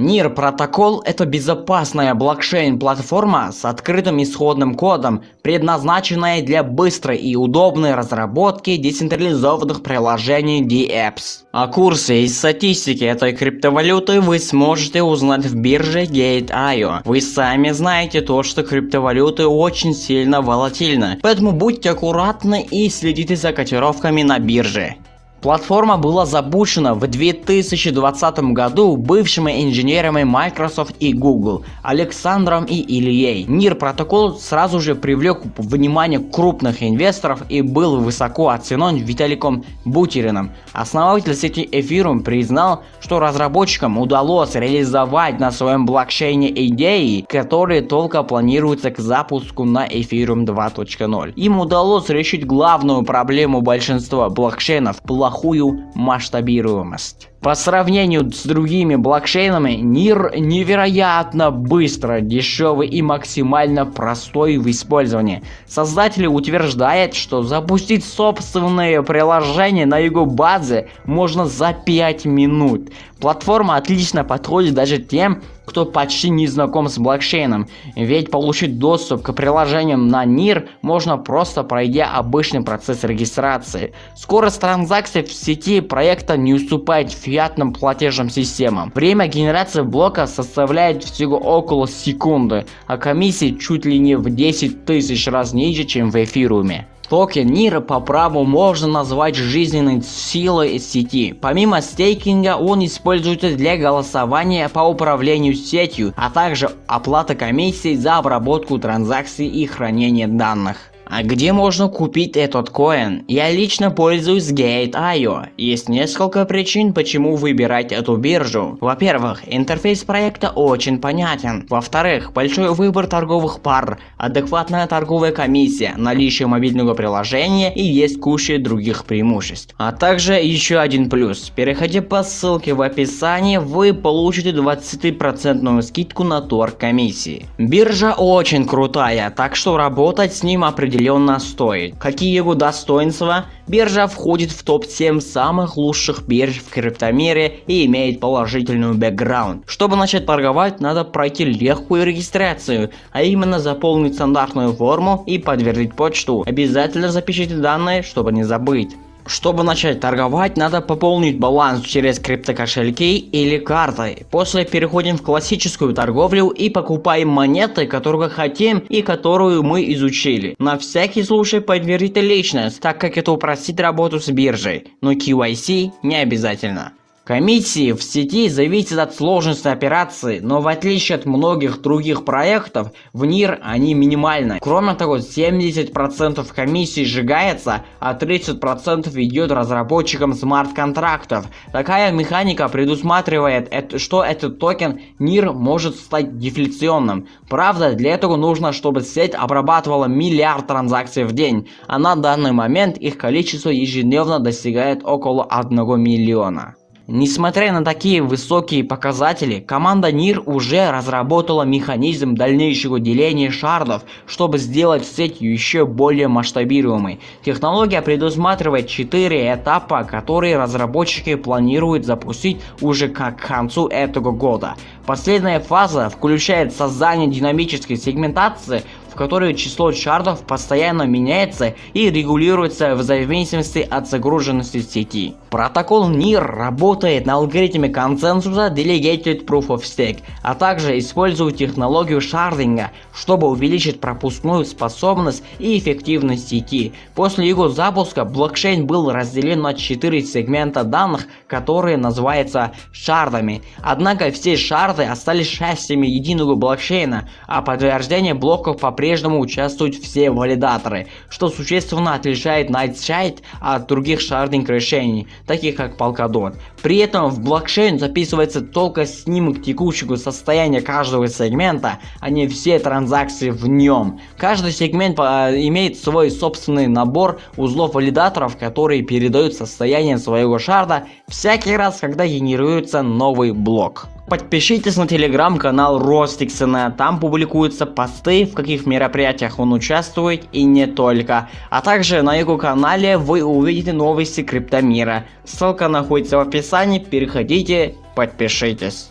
NIR протокол – это безопасная блокчейн-платформа с открытым исходным кодом, предназначенная для быстрой и удобной разработки децентрализованных приложений DApps. О курсе и статистике этой криптовалюты вы сможете узнать в бирже Gate.io. Вы сами знаете то, что криптовалюты очень сильно волатильны, поэтому будьте аккуратны и следите за котировками на бирже. Платформа была запущена в 2020 году бывшими инженерами Microsoft и Google Александром и Ильей. NIR протокол сразу же привлек внимание крупных инвесторов и был высоко оценен Виталиком Бутериным. Основатель сети Ethereum признал, что разработчикам удалось реализовать на своем блокчейне идеи, которые только планируются к запуску на Ethereum 2.0. Им удалось решить главную проблему большинства блокчейнов – плохую масштабируемость. По сравнению с другими блокчейнами, NIR невероятно быстро, дешевый и максимально простой в использовании. Создатели утверждают, что запустить собственное приложение на его базе можно за 5 минут. Платформа отлично подходит даже тем, кто почти не знаком с блокчейном, ведь получить доступ к приложениям на NIR можно просто пройдя обычный процесс регистрации. Скорость транзакций в сети проекта не уступает фиатным платежным системам. Время генерации блока составляет всего около секунды, а комиссии чуть ли не в 10 тысяч раз ниже, чем в эфируме. Токен NIR по праву можно назвать жизненной силой сети. Помимо стейкинга он используется для голосования по управлению сетью, а также оплата комиссий за обработку транзакций и хранение данных. А где можно купить этот коин? Я лично пользуюсь Gate.io. Есть несколько причин, почему выбирать эту биржу. Во-первых, интерфейс проекта очень понятен. Во-вторых, большой выбор торговых пар, адекватная торговая комиссия, наличие мобильного приложения и есть куча других преимуществ. А также еще один плюс. Переходя по ссылке в описании, вы получите 20% скидку на торг комиссии. Биржа очень крутая, так что работать с ним определенно определенно стоит. Какие его достоинства? Биржа входит в топ-7 самых лучших бирж в криптомире и имеет положительную бэкграунд. Чтобы начать торговать, надо пройти легкую регистрацию, а именно заполнить стандартную форму и подтвердить почту. Обязательно запишите данные, чтобы не забыть. Чтобы начать торговать, надо пополнить баланс через криптокошельки или картой. После переходим в классическую торговлю и покупаем монеты, которые хотим и которую мы изучили. На всякий случай подтвердите личность, так как это упростит работу с биржей, но KYC не обязательно. Комиссии в сети зависят от сложности операции, но в отличие от многих других проектов, в НИР они минимальны. Кроме того, 70% комиссий сжигается, а 30% идет разработчикам смарт-контрактов. Такая механика предусматривает, что этот токен НИР может стать дефляционным. Правда, для этого нужно, чтобы сеть обрабатывала миллиард транзакций в день, а на данный момент их количество ежедневно достигает около 1 миллиона. Несмотря на такие высокие показатели, команда NIR уже разработала механизм дальнейшего деления шардов, чтобы сделать сеть еще более масштабируемой. Технология предусматривает 4 этапа, которые разработчики планируют запустить уже к концу этого года. Последняя фаза включает создание динамической сегментации, в которой число шардов постоянно меняется и регулируется в зависимости от загруженности сети. Протокол NIR работает на алгоритме консенсуса Delegated Proof of Stake, а также использует технологию шардинга, чтобы увеличить пропускную способность и эффективность сети. После его запуска блокчейн был разделен на 4 сегмента данных, которые называются шардами. Однако все шарды остались частями единого блокчейна, а подтверждение блоков по-прежнему участвуют все валидаторы, что существенно отличает Nightshade от других шардинг решений таких как Polkadot. При этом в блокчейн записывается только снимок текущего состояния каждого сегмента, а не все транзакции в нем. Каждый сегмент а, имеет свой собственный набор узлов валидаторов, которые передают состояние своего шарда всякий раз, когда генерируется новый блок. Подпишитесь на телеграм-канал Ростиксона, там публикуются посты, в каких мероприятиях он участвует и не только. А также на его канале вы увидите новости криптомира. Ссылка находится в описании, переходите, подпишитесь.